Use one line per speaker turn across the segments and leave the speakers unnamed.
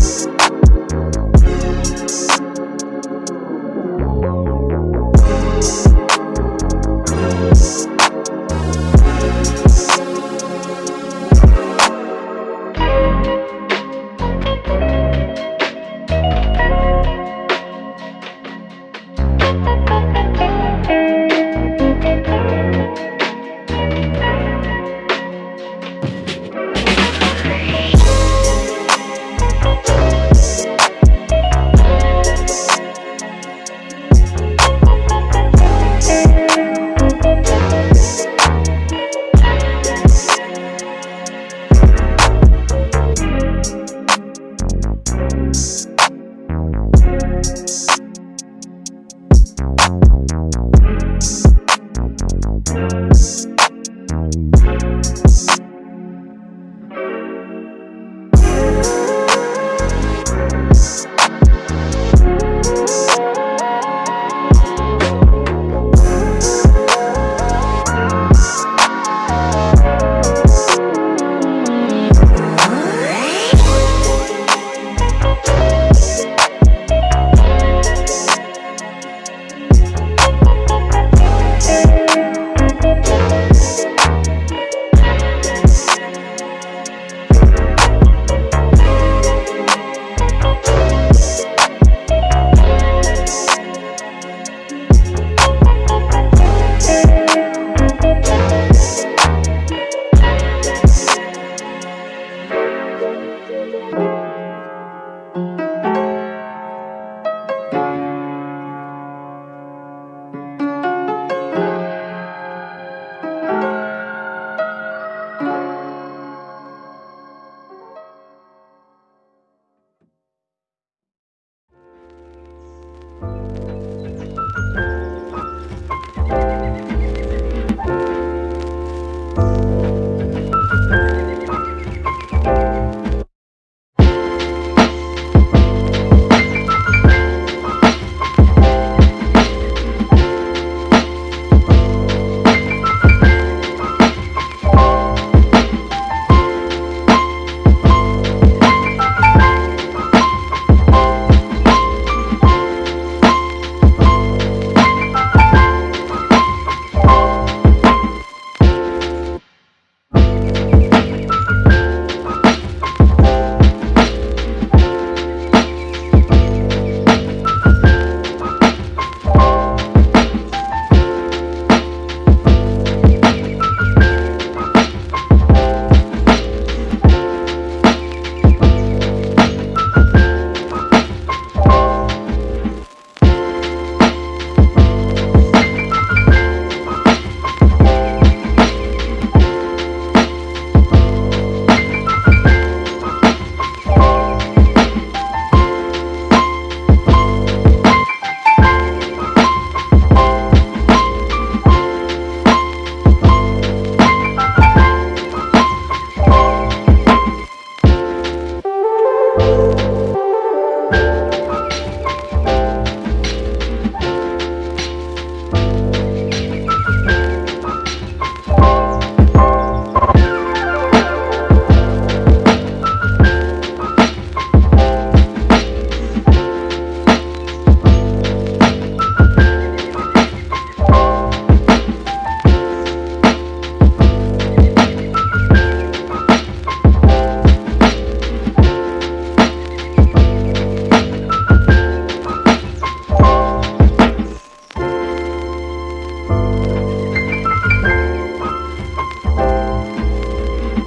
Peace. Thank you.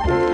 thank you